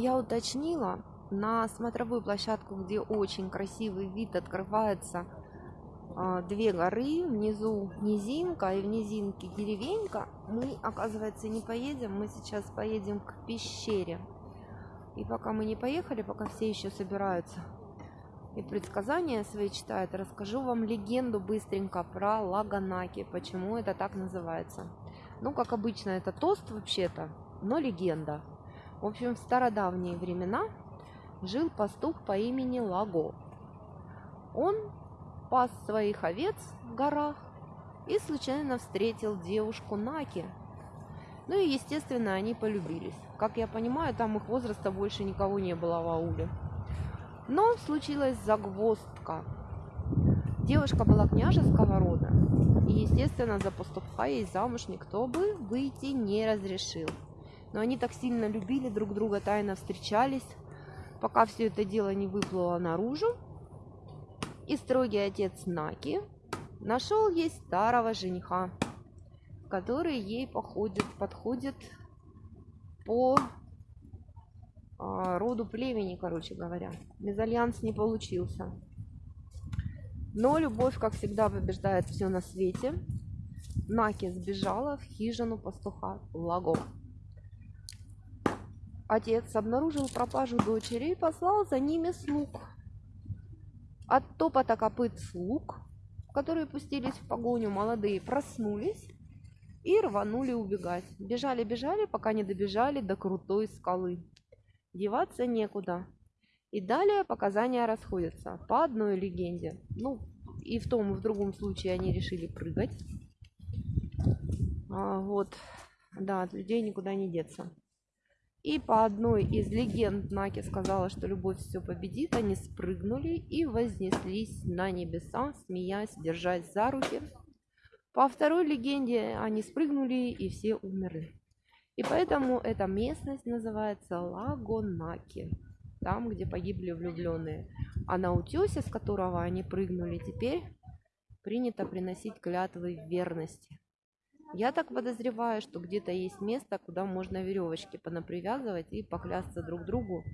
я уточнила, на смотровую площадку, где очень красивый вид открывается, а, две горы, внизу низинка и в низинке деревенька, мы, оказывается, не поедем, мы сейчас поедем к пещере. И пока мы не поехали, пока все еще собираются и предсказания свои читают, расскажу вам легенду быстренько про Лаганаки, почему это так называется. Ну, как обычно, это тост вообще-то, но легенда. В общем, в стародавние времена жил пастух по имени Лаго. Он пас своих овец в горах и случайно встретил девушку Наки. Ну и, естественно, они полюбились. Как я понимаю, там их возраста больше никого не было в ауле. Но случилась загвоздка. Девушка была княжеского рода. И, естественно, за пастуха ей замуж никто бы выйти не разрешил. Но они так сильно любили друг друга, тайно встречались, пока все это дело не выплыло наружу. И строгий отец Наки нашел ей старого жениха, который ей походит, подходит по а, роду племени, короче говоря. Мезальянс не получился. Но любовь, как всегда, побеждает все на свете. Наки сбежала в хижину пастуха Лаго. Отец обнаружил пропажу дочери и послал за ними слуг. От топота копыт слуг, которые пустились в погоню, молодые проснулись и рванули убегать. Бежали-бежали, пока не добежали до крутой скалы. Деваться некуда. И далее показания расходятся по одной легенде. Ну, и в том, и в другом случае они решили прыгать. А, вот, да, от людей никуда не деться. И по одной из легенд Наки сказала, что любовь все победит. Они спрыгнули и вознеслись на небеса, смеясь, держась за руки. По второй легенде они спрыгнули и все умерли. И поэтому эта местность называется Лагонаки, там, где погибли влюбленные. А на утесе, с которого они прыгнули, теперь принято приносить клятвы верности. Я так подозреваю, что где-то есть место, куда можно веревочки понапривязывать и поклясться друг другу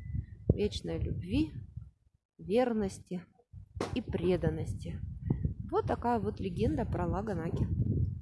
вечной любви, верности и преданности. Вот такая вот легенда про Лаганаки.